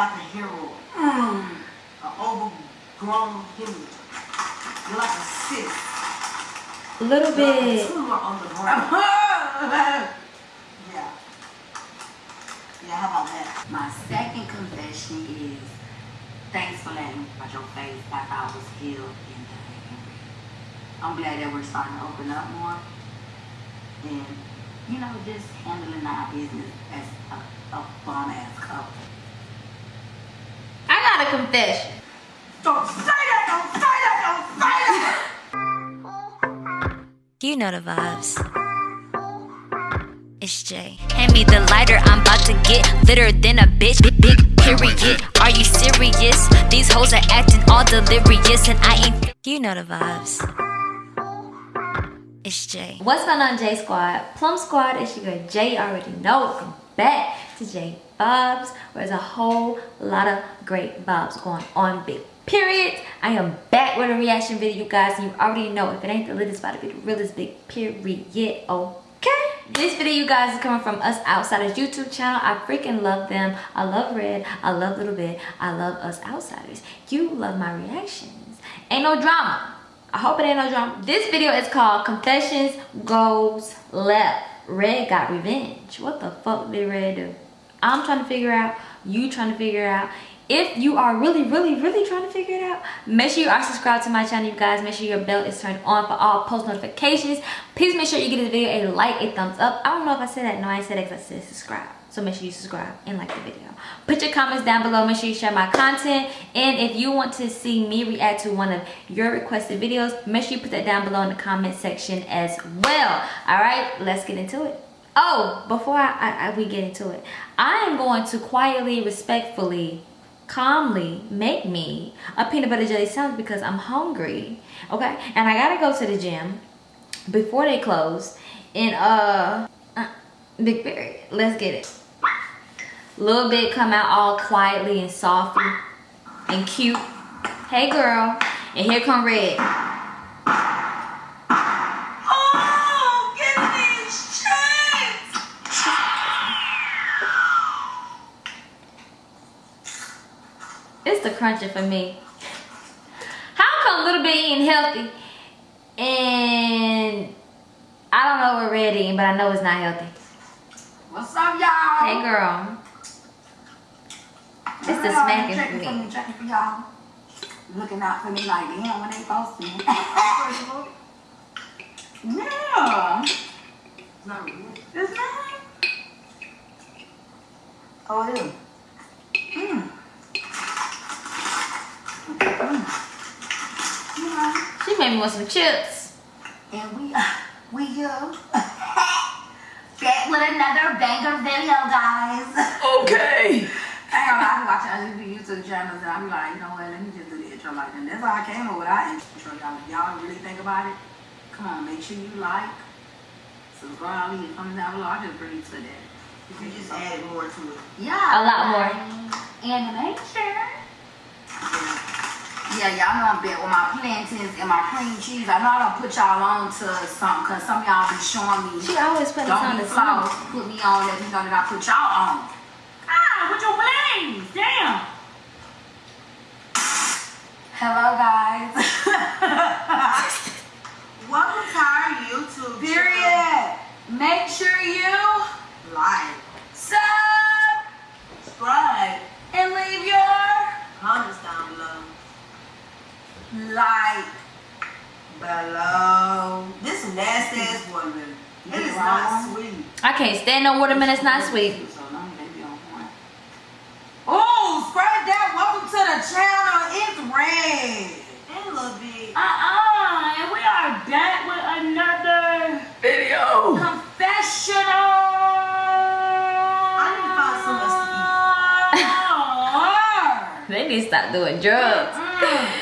like a hero. Mm. An overgrown human. You're like a cyst. A little You're like a bit. tumor on the brain. yeah. Yeah, how about that? My second confession is thanks for letting me watch your face after I was healed and angry. I'm glad that we're starting to open up more and, you know, just handling our business as a, a bomb ass couple. I got a confession. Don't say that! Don't say that! Don't say that! You know the vibes. It's Jay. Hand me the lighter, I'm about to get litter than a bitch. Big, big period. Are you serious? These hoes are acting all delirious, and I ain't. You know the vibes. It's Jay. What's going on, J Squad? Plum Squad, it's your girl Jay. Already know. Back to J Vibes, where there's a whole lot of great vibes going on. Big period. I am back with a reaction video, you guys. You already know if it ain't the it's about to be the realest big period. Okay. This video, you guys, is coming from us outsiders YouTube channel. I freaking love them. I love Red. I love Little Bit. I love us outsiders. You love my reactions. Ain't no drama. I hope it ain't no drama. This video is called Confessions Goes Left. Red got revenge. What the fuck did Red do? I'm trying to figure out. You trying to figure out. If you are really, really, really trying to figure it out, make sure you are subscribed to my channel, you guys. Make sure your bell is turned on for all post notifications. Please make sure you give this video a like, a thumbs up. I don't know if I said that. No, I said it I said subscribe. So make sure you subscribe and like the video. Put your comments down below. Make sure you share my content. And if you want to see me react to one of your requested videos, make sure you put that down below in the comment section as well. All right, let's get into it. Oh, before I, I, I we get into it, I am going to quietly, respectfully, calmly make me a peanut butter jelly sandwich because I'm hungry. Okay, and I gotta go to the gym before they close. And uh, uh big Berry. Let's get it. Little bit come out all quietly and softly and cute. Hey girl. And here come Red. Crunching for me. How come Little Bit eating healthy and I don't know what Red eating, but I know it's not healthy. What's up, y'all? Hey girl. It's the smacking for for me. me, checking for y'all. Looking out for me like damn when they supposed to. yeah. It's not really. It's not. Oh, it is. Mm. She made me want some chips. and we uh, we uh, you back with another banger video, guys. Okay. I ain't gonna lie, I be watching other YouTube channels and I be like, you know what, let me just do the intro like that. That's how I came up with our intro, y'all. If y'all really think about it, come on, make sure you like, subscribe, leave a comment down below. I just bring you to that. You just added more to it. Yeah. A lot more. Animation. Yeah, y'all know I'm big with my plantains and my cream cheese. I know I don't put y'all on to something because some of y'all be showing me. She always put us Don't on be the flow. Put me on, let me know that I put y'all on. Ah, with your blaze. Damn. Hello, guys. Welcome to our YouTube Period. Make sure you. Like, sub subscribe, and leave your comments down below. Like. Below. This is nasty ass watermelon. It is not sweet. I can't stand no watermelon. It's not sweet. So long, baby, on point. Oh, spread that. Welcome to the channel. It's red. And a little bit. Uh-uh, and we are back with another Video. confessional. I need to find something They need to stop doing drugs. Fire!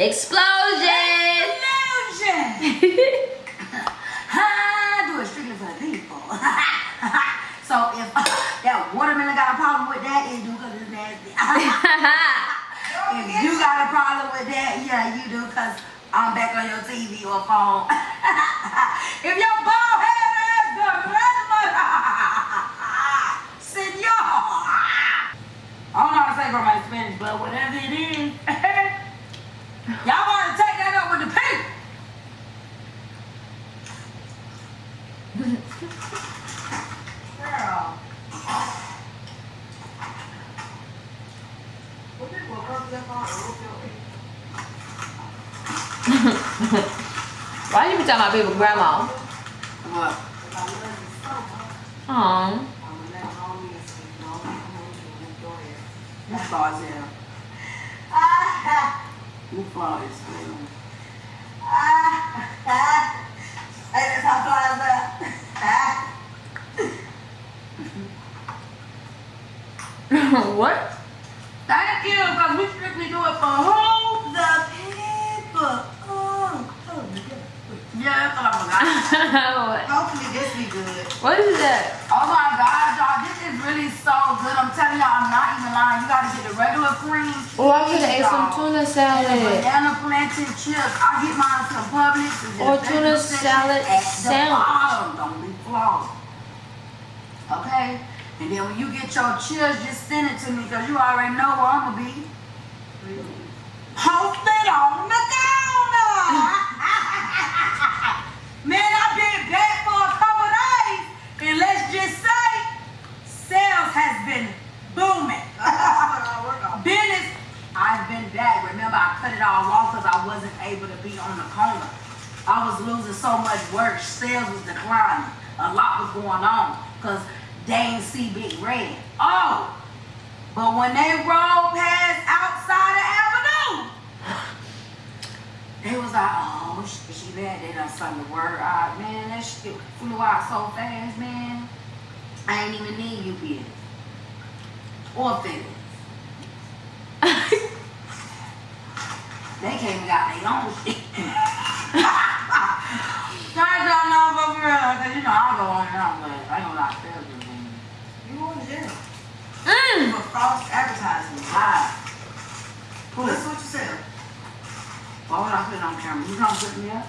Explosion! Illusion! Ha! Do it strictly for the people. so if that watermelon got a problem with that, it's because it's nasty. if you got a problem with that, yeah, you do because I'm back on your TV or phone. if your bald head ass grandmother, senor, I don't know how to say from my Spanish, but whatever it is, y'all want to take that up with the people. Girl. Why you be talking about people grandma? What? Aw. You flaws here. You flaws here. Hey, that's how flies what? Thank you, because we strictly do it for who? The people. Oh, oh, Yeah, that's what I forgot. what? Hopefully this be good. What is that? Oh my God, y'all, this is really so good. I'm telling y'all, I'm not even lying. You gotta get the regular cream. Oh, I could have ate some tuna And salad. banana plantain chips. I get mine from Publix. Or oh, tuna vegetable salad at sandwich. bottom. Don't be flawed. Okay? And then when you get your chips, just send it to me because you already know where I'm gonna be. Posted on the counter. Man, I've been back for a couple days, and let's just say, sales has been booming. Business, I've been back. Remember, I cut it all off because I wasn't able to be on the corner. I was losing so much work. Sales was declining. A lot was going on because they ain't see Big Red. Oh, but when they rolled past outside the avenue, they was like, oh, she, she bad. They done something to word out. Man, that shit flew out so fast, man. I ain't even need you, bitch. Or feelings. They came and got their own shit. Trying to know for real, cause you know I go on and on, but I ain't gonna lie, is booming. You going to jail Mm. for false advertising. Hi. Who That's is? what you said. Why would I put it on camera? You trying to set me up?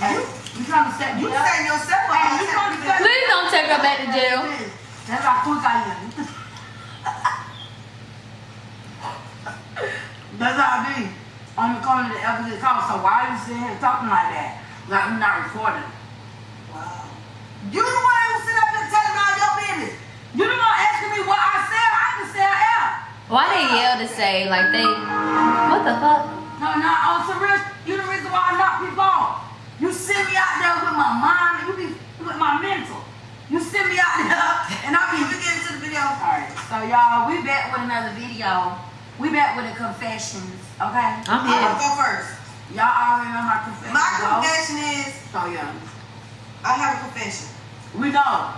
Hey, you trying to set me You up? yourself up. You trying set me Please don't take her back to jail. That's how quick I am. That's how I be. On the corner of the Everglades House. So why are you sitting here talking like that? Like I'm not recording. Wow. You the one who sit up and telling all your business. You the one asking me what I sell. I can sell air. Why they yell to say like they? What the fuck? No, no, oh, on some real, you the reason why I knock people off. You send me out there with my mind, you be with my mental. You send me out there, and I be We get into the video. Alright, so y'all, we back with another video. We back with the confessions, okay? I'm I'm gonna go first. Y'all already know my confession. My go. confession is So yeah, I have a confession. we know.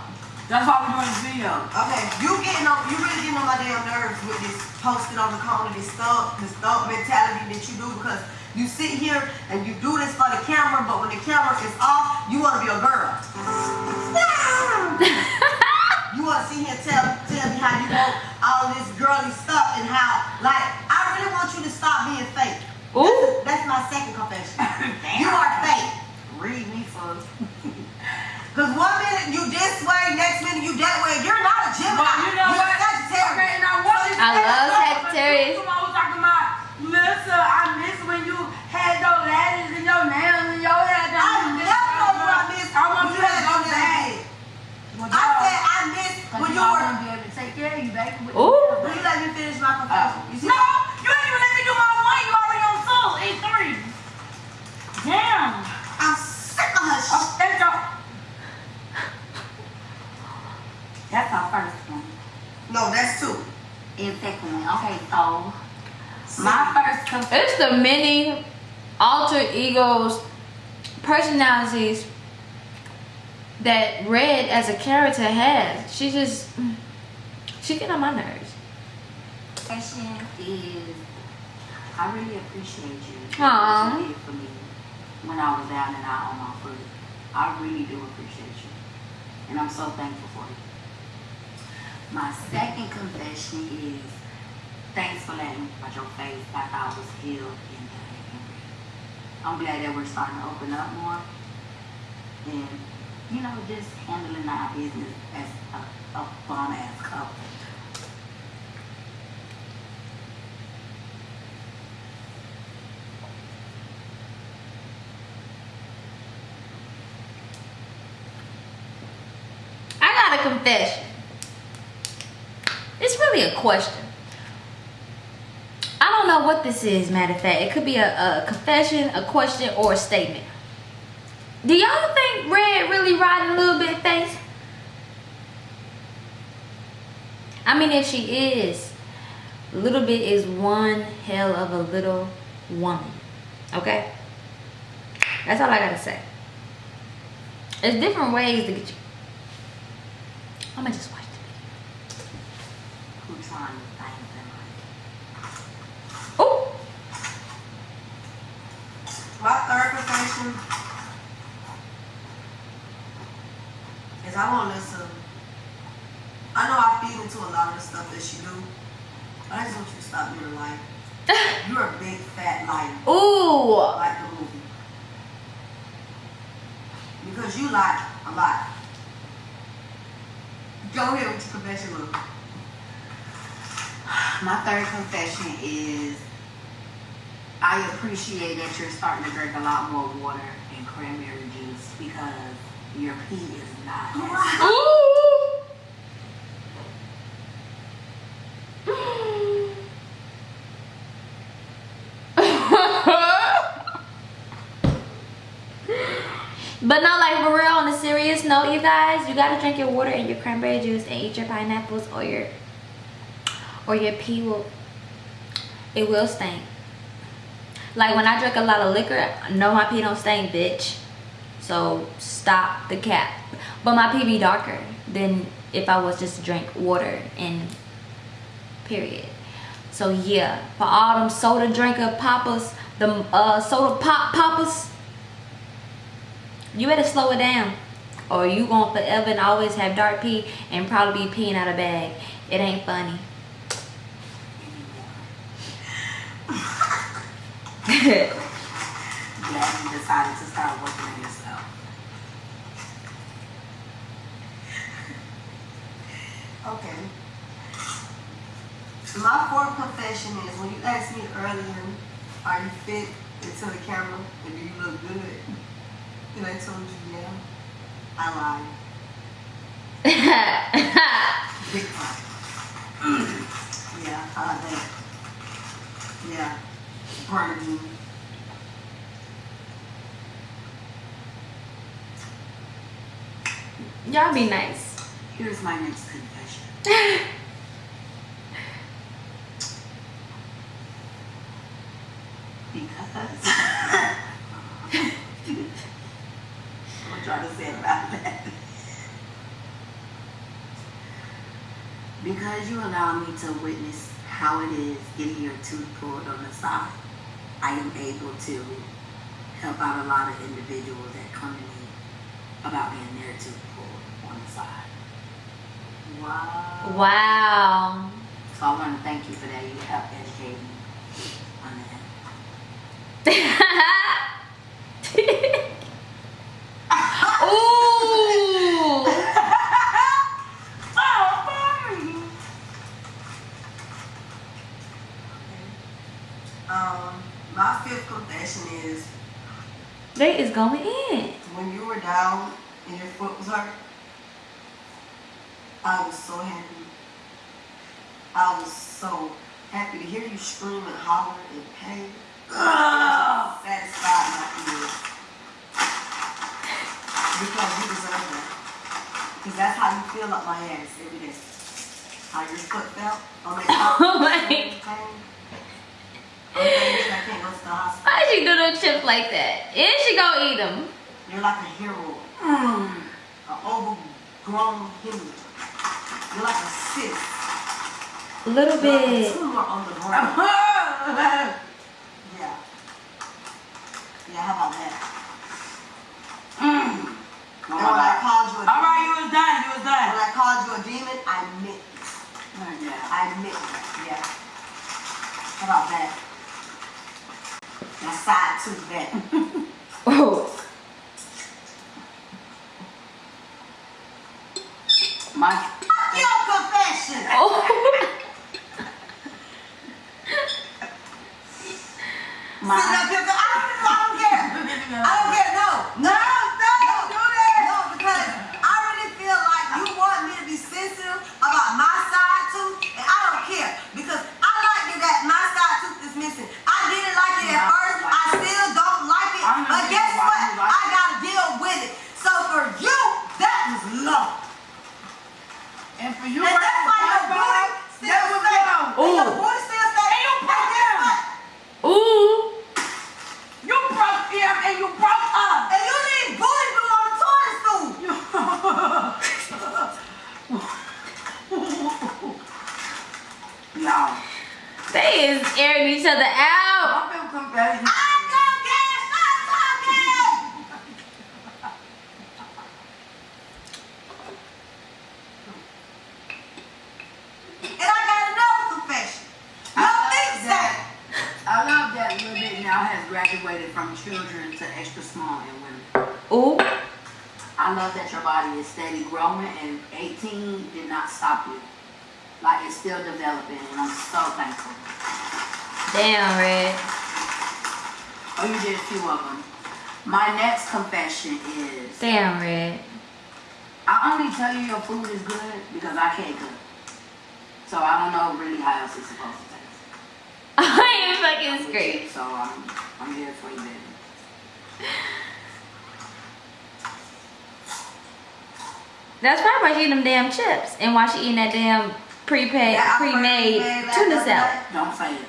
That's why we're doing this video. Okay, you getting on, you really getting on my damn nerves with this posting on the corner, this thug, this thug mentality that you do because you sit here and you do this for the camera, but when the camera is off, you want to be a girl. you want to sit here and tell, tell me how you want all this girly stuff and how, like, I really want you to stop being fake. Ooh. That's my second confession. you are fake. Read me first. Because one minute you this way, next minute you that way. You're not a Gemini. But you know You're what? Sagittarius. Okay, and I want you to I love that, Sagittarius. but was talking about, Melissa, I miss when you had those lashes in your nails and your hair I done. never told you I missed I want when you you to had go on that back. head. I said I missed when you you were. Gonna be able to take care of you, baby. with- Ooh. Will you let me finish my uh, confession? You see? No, you ain't even let me do my one. You already on two, eight three. Damn. I'm sick of her Oh, shit. there you go. That's our first one. No, that's two. And second one. Okay, so my first confession. It's the many alter egos, personalities that Red as a character has. She just, she get on my nerves. Question is, I really appreciate you. Aw. What you for me when I was down and out on my foot. I really do appreciate you. And I'm so thankful for you. My second confession is, thanks for letting me watch your face after I was healed and angry. I'm glad that we're starting to open up more. And, you know, just handling our business as a, a bum ass couple. I got a confession. It's really a question. I don't know what this is, matter of fact. It could be a, a confession, a question, or a statement. Do y'all really riding a little bit face? I mean, if she is, a little bit is one hell of a little woman. Okay? That's all I gotta say. There's different ways to get you. I'm gonna just watch the video. Who trying to find them? Oh! My third confession I won't listen. I know I feed into a lot of the stuff that she do. I just want you to stop being a liar. You're a big fat liar, Ooh! like the movie. Because you lie a lot. Go ahead with your confession, Lou. My third confession is I appreciate that you're starting to drink a lot more water and cranberry juice because your pee is not but no, like for real, on a serious note, you guys, you gotta drink your water and your cranberry juice and eat your pineapples or your or your pee will it will stink. Like when I drink a lot of liquor, no my pee don't stink, bitch. So stop the cap. But my pee be darker than if I was just drink water and period. So yeah, for all them soda drinker poppers, the uh, soda pop poppers, you better slow it down. Or you gonna forever and always have dark pee and probably be peeing out of bag. It ain't funny. Glad decided to start working yourself. Okay. My fourth confession is when you asked me earlier, are you fit into the camera and do you look good? And I told you, yeah. I lied. Big yeah, I like that. Yeah. Burning. Y'all be nice. Here's my next confession. Because I'm trying to say about that. Because you allow me to witness how it is getting your tooth pulled on the side, I am able to help out a lot of individuals that come to me about getting their tooth pulled on the side. Wow. Wow. So I want to thank you for that. You helped educate me on that. Ooh. Um, my fifth confession is They is going in. when you were down and your foot was hurt, I was so happy. I was so happy to hear you scream and holler in pain. Satisfied my ears. Because you deserve that. Because that's how you feel up my ass every day. How your foot felt on Oh my- pain. I'm thinking go to. Why she do them chips like that? And she gonna eat them. You're like a hero. Mm. An overgrown human. You're like a cyst. A little You're like a bit. tumor on the brain. yeah. Yeah, how about that? Mm. And when I called you a All right, you was done. You was done. when I called you a demon, I meant it. Oh, yeah. I meant it. Yeah. How about that? Now side to that. Oh. My Fuck your confession! Oh. my Sit up here, 'cause I don't, I don't care. I don't care, no. No, no, do that. No, because I really feel like you want me to be Y'all. They is airing each other out. I feel confession. I'm gonna get stop talking! And I got another confession. I No love things that. that. I love that Lil Bit now has graduated from children to extra small and women. Ooh. I love that your body is steady growing and 18 did not stop you. Like it's still developing and I'm so thankful. Damn, Red. Oh, you did a few of them. My next confession is Damn, Red. I only tell you your food is good because I can't cook. So I don't know really how else it's supposed to taste. I am fucking scream. So I'm, I'm here for you, baby. That's probably why she eating them damn chips and why she eating that damn prepaid, That pre-made pre-made tuna salad. Don't say it.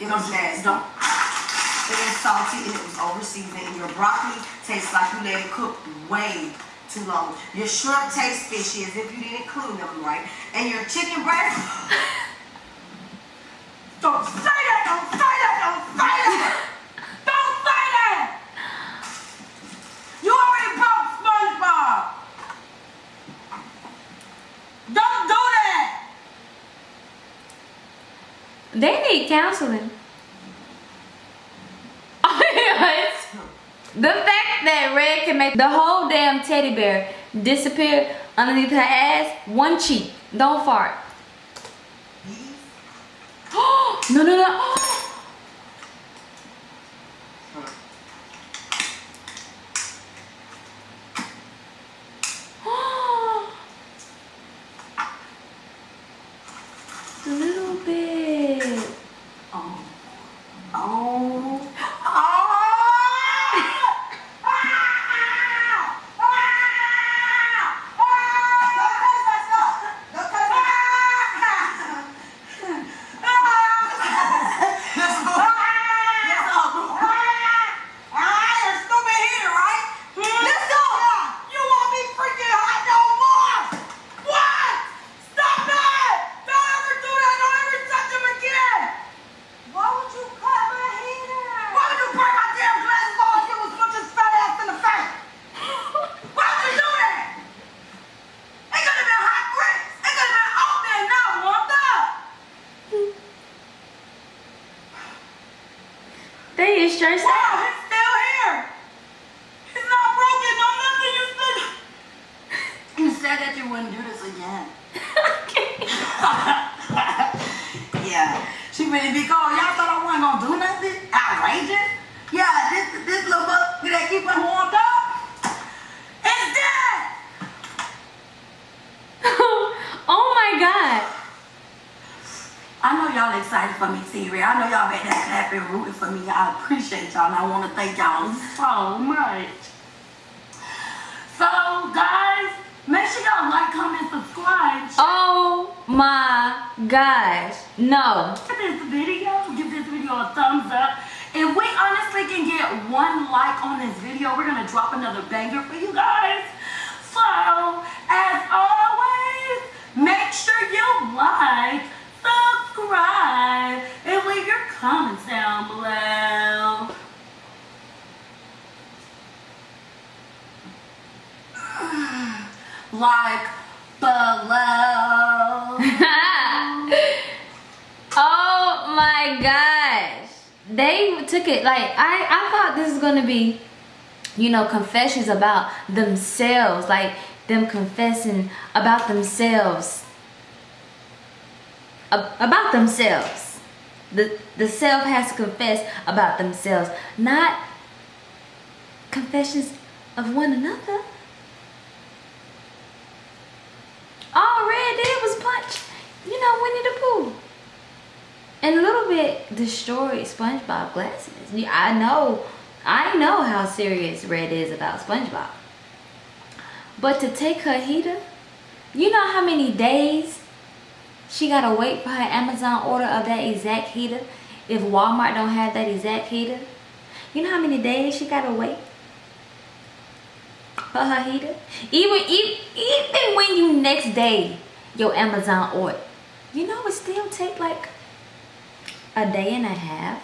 It was nasty. Don't. It was salty and it was over seasoned. And your broccoli tastes like you let it cook way too long. Your shrimp tastes fishy as if you didn't clean them right. And your chicken breast. don't say that! Don't say that! Don't say that! Don't say that! You already broke SpongeBob. Don't do that. They need counseling. the fact that Red can make the whole damn teddy bear disappear underneath her ass, one cheek. Don't fart. no, no, no. A little bit. Oh. Oh. Why would you cut my heater? Why would you burn my damn glasses off if it was put your fat ass in the face? Why would you do that? It could have been hot grits. It could have been open and not warmed up. They is stressed Wow, out. it's still here. It's not broken. No nothing. You still. You said that you wouldn't do this again. Yeah. She really be cold. Y'all thought I wasn't gonna do nothing? Outrageous? Yeah, this this little buck that keep it warmed up. It's dead. oh my god. I know y'all excited for me, Siri. I know y'all made that clap rooting for me. I appreciate y'all and I want to thank y'all so much. So, guys, make sure y'all like, comment, subscribe. Oh my gosh. No. Give this video, give this video a thumbs up. If we honestly can get one like on this video, we're gonna drop another banger for you guys. So, as always, make sure you like, subscribe, and leave your comments down below. Like below. oh my gosh. They took it like I I thought this is to be you know confessions about themselves, like them confessing about themselves. Ab- about themselves. The the self has to confess about themselves, not confessions of one another. All Red did was punch, you know, Winnie the Pooh. And a little bit destroyed SpongeBob glasses. I know, I know how serious Red is about SpongeBob. But to take her heater, you know how many days she gotta wait for her Amazon order of that exact heater if Walmart don't have that exact heater? You know how many days she gotta wait for her heater? Even, even, even when you next day your Amazon order you know it still take like a day and a half.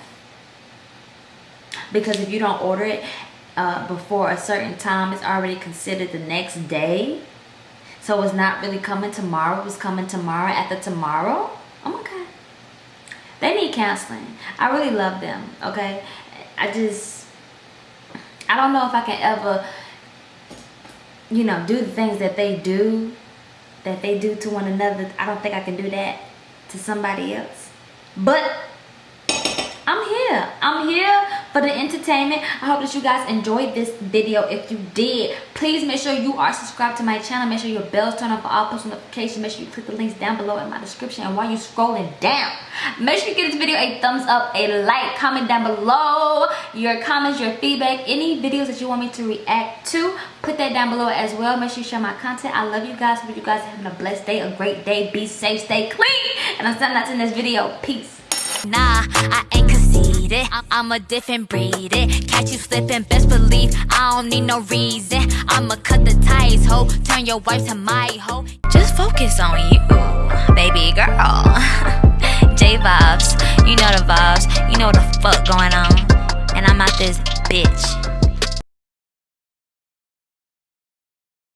Because if you don't order it uh, before a certain time it's already considered the next day. So it's not really coming tomorrow. It's coming tomorrow after tomorrow i'm okay. They need counseling. I really love them okay? I just i don't know if i can ever you know do the things that they do that they do to one another. I don't think i can do that to somebody else. But i'm here. I'm here for the entertainment. I hope that you guys enjoyed this video. If you did please make sure you are subscribed to my channel. Make sure your bells turn on for all post notifications. Make sure you click the links down below in my description. And while you're scrolling down make sure you give this video a thumbs up a like comment down below your comments your feedback any videos that you want me to react to. Put that down below as well. Make sure you share my content. I love you guys. Hope you guys are having a blessed day a great day. Be safe stay clean. And i'm signing out in this video. Peace. Nah, I ain't conceited. I'm a different breed. It. Catch you slipping, best believe I don't need no reason. I'ma cut the ties, ho. Turn your wife to my hoe. Just focus on you, baby girl. J vibes, you know the vibes. You know the fuck going on. And I'm out this bitch.